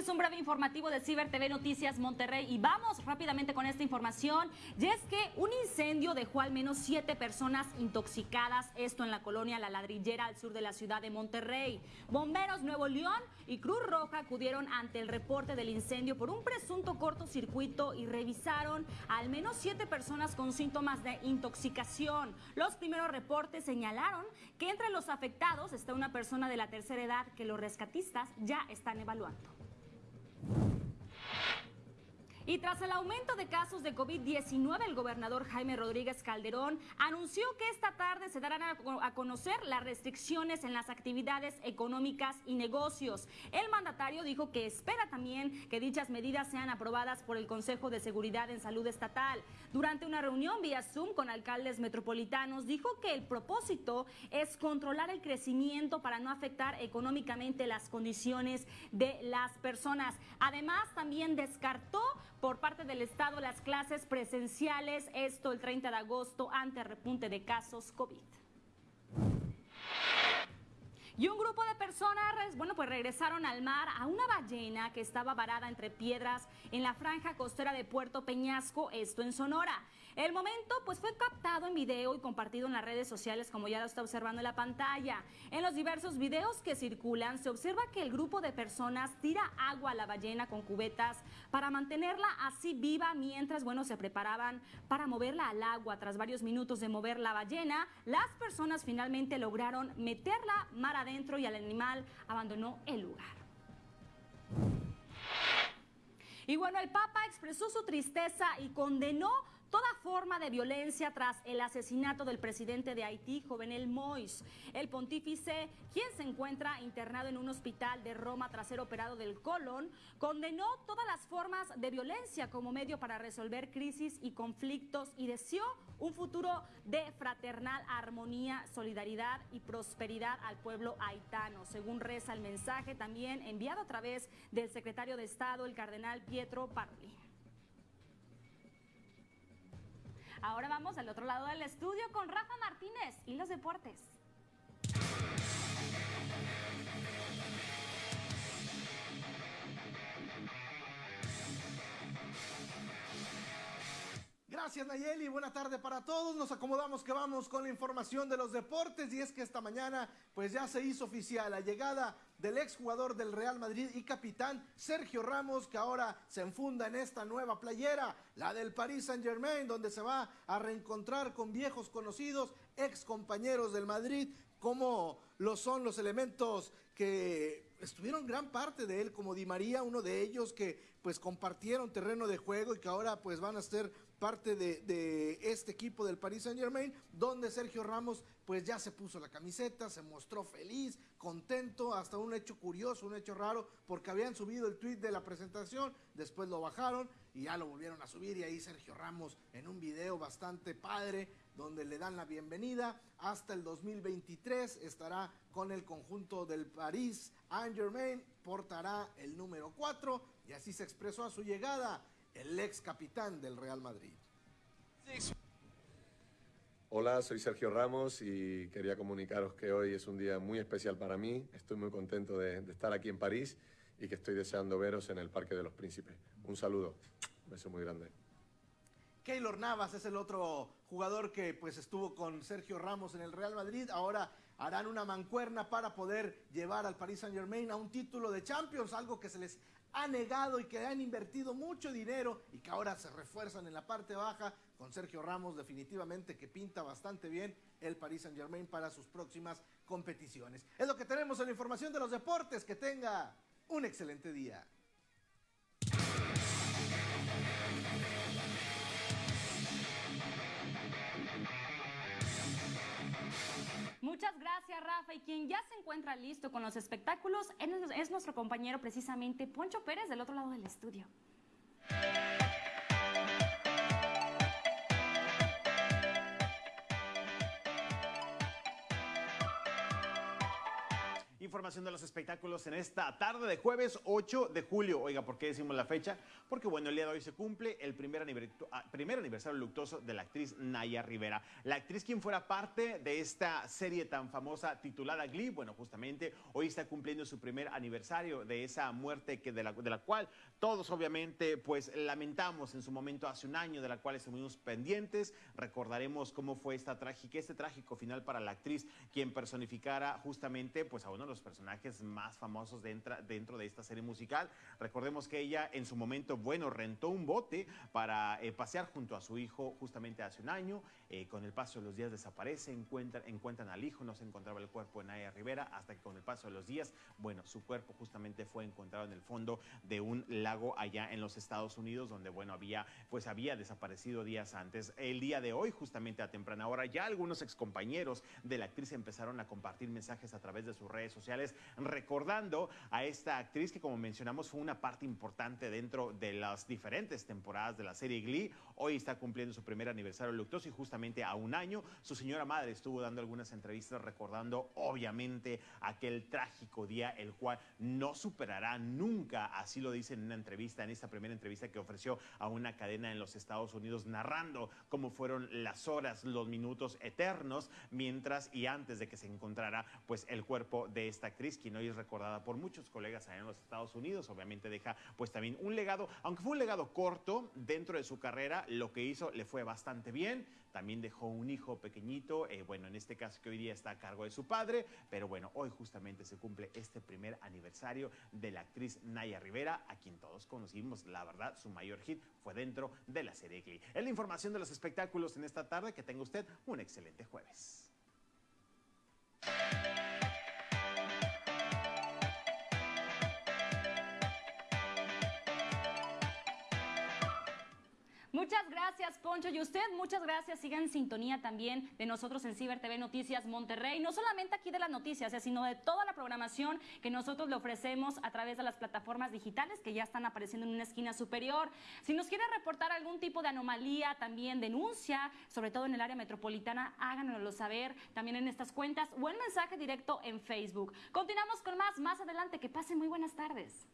Es un breve informativo de Ciber TV Noticias Monterrey y vamos rápidamente con esta información. Y es que un incendio dejó al menos siete personas intoxicadas, esto en la colonia La Ladrillera al sur de la ciudad de Monterrey. Bomberos Nuevo León y Cruz Roja acudieron ante el reporte del incendio por un presunto cortocircuito y revisaron al menos siete personas con síntomas de intoxicación. Los primeros reportes señalaron que entre los afectados está una persona de la tercera edad que los rescatistas ya están evaluando. Y tras el aumento de casos de COVID-19, el gobernador Jaime Rodríguez Calderón anunció que esta tarde se darán a conocer las restricciones en las actividades económicas y negocios. El mandatario dijo que espera también que dichas medidas sean aprobadas por el Consejo de Seguridad en Salud Estatal. Durante una reunión vía Zoom con alcaldes metropolitanos, dijo que el propósito es controlar el crecimiento para no afectar económicamente las condiciones de las personas. Además, también descartó por parte del Estado las clases presenciales, esto el 30 de agosto ante repunte de casos COVID. Y un grupo de personas, bueno, pues regresaron al mar a una ballena que estaba varada entre piedras en la franja costera de Puerto Peñasco, esto en Sonora. El momento pues fue captado en video y compartido en las redes sociales como ya lo está observando en la pantalla. En los diversos videos que circulan se observa que el grupo de personas tira agua a la ballena con cubetas para mantenerla así viva mientras bueno se preparaban para moverla al agua. Tras varios minutos de mover la ballena, las personas finalmente lograron meterla mar adentro y el animal abandonó el lugar. Y bueno, el Papa expresó su tristeza y condenó toda forma de violencia tras el asesinato del presidente de Haití, Jovenel Mois. El pontífice, quien se encuentra internado en un hospital de Roma tras ser operado del colon, condenó todas las formas de violencia como medio para resolver crisis y conflictos y deseó un futuro de fraternal armonía, solidaridad y prosperidad al pueblo haitano, según reza el mensaje también enviado a través del secretario de Estado, el cardenal Pietro Parli. Ahora vamos al otro lado del estudio con Rafa Martínez y los deportes. Gracias Nayeli, buena tarde para todos. Nos acomodamos que vamos con la información de los deportes y es que esta mañana pues ya se hizo oficial la llegada del exjugador del Real Madrid y capitán Sergio Ramos que ahora se enfunda en esta nueva playera, la del Paris Saint Germain, donde se va a reencontrar con viejos conocidos, ex compañeros del Madrid, como lo son los elementos que estuvieron gran parte de él, como Di María, uno de ellos que pues compartieron terreno de juego y que ahora pues van a ser parte de, este equipo del Paris Saint Germain, donde Sergio Ramos pues ya se puso la camiseta, se mostró feliz, contento, hasta un hecho curioso, un hecho raro, porque habían subido el tweet de la presentación, después lo bajaron y ya lo volvieron a subir y ahí Sergio Ramos en un video bastante padre donde le dan la bienvenida. Hasta el 2023 estará con el conjunto del Paris Saint Germain, portará el número 4 y así se expresó a su llegada el ex capitán del Real Madrid. Hola, soy Sergio Ramos y quería comunicaros que hoy es un día muy especial para mí. Estoy muy contento de, estar aquí en París y que estoy deseando veros en el Parque de los Príncipes. Un saludo, un beso muy grande. Keylor Navas es el otro jugador que pues estuvo con Sergio Ramos en el Real Madrid. Ahora harán una mancuerna para poder llevar al Paris Saint Germain a un título de Champions, algo que se les ha negado y que han invertido mucho dinero y que ahora se refuerzan en la parte baja con Sergio Ramos definitivamente que pinta bastante bien el Paris Saint Germain para sus próximas competiciones. Es lo que tenemos en la información de los deportes. Que tenga un excelente día. Gracias, Rafa. Y quien ya se encuentra listo con los espectáculos es nuestro compañero precisamente Poncho Pérez del otro lado del estudio. Información de los espectáculos en esta tarde de jueves 8 de julio. Oiga, ¿por qué decimos la fecha? Porque bueno, el día de hoy se cumple el primer, ah, primer aniversario luctuoso de la actriz Naya Rivera. La actriz quien fuera parte de esta serie tan famosa titulada Glee, bueno, justamente hoy está cumpliendo su primer aniversario de esa muerte que de la, de la cual todos obviamente pues lamentamos en su momento hace un año, de la cual estuvimos pendientes. Recordaremos cómo fue esta trágica, este trágico final para la actriz quien personificara justamente pues a uno de los personajes más famosos dentro, dentro de esta serie musical. Recordemos que ella en su momento, bueno, rentó un bote para eh, pasear junto a su hijo justamente hace un año. Eh, con el paso de los días desaparece, encuentran, encuentran al hijo, no se encontraba el cuerpo de Naya Rivera, hasta que con el paso de los días, bueno, su cuerpo justamente fue encontrado en el fondo de un lago allá en los Estados Unidos, donde, bueno, había, pues había desaparecido días antes. El día de hoy, justamente a temprana hora, ya algunos excompañeros de la actriz empezaron a compartir mensajes a través de sus redes sociales, recordando a esta actriz que, como mencionamos, fue una parte importante dentro de las diferentes temporadas de la serie Glee. Hoy está cumpliendo su primer aniversario luctuoso y justamente a un año. Su señora madre estuvo dando algunas entrevistas recordando obviamente aquel trágico día, el cual no superará nunca, así lo dice en una entrevista, en esta primera entrevista que ofreció a una cadena en los Estados Unidos, narrando cómo fueron las horas, los minutos eternos, mientras y antes de que se encontrara pues el cuerpo de esta actriz, quien hoy es recordada por muchos colegas allá en los Estados Unidos, obviamente deja pues también un legado, aunque fue un legado corto dentro de su carrera, lo que hizo le fue bastante bien, también dejó un hijo pequeñito, eh, bueno, en este caso que hoy día está a cargo de su padre, pero bueno, hoy justamente se cumple este primer aniversario de la actriz Naya Rivera, a quien todos conocimos, la verdad, su mayor hit fue dentro de la serie Glee. Es la información de los espectáculos en esta tarde, que tenga usted un excelente jueves. Muchas gracias, Poncho. Y usted, muchas gracias. Sigan en sintonía también de nosotros en Ciber TV Noticias Monterrey. No solamente aquí de las noticias, eh, sino de toda la programación que nosotros le ofrecemos a través de las plataformas digitales que ya están apareciendo en una esquina superior. Si nos quiere reportar algún tipo de anomalía, también denuncia, sobre todo en el área metropolitana, háganoslo saber también en estas cuentas o en mensaje directo en Facebook. Continuamos con más más adelante. Que pasen muy buenas tardes.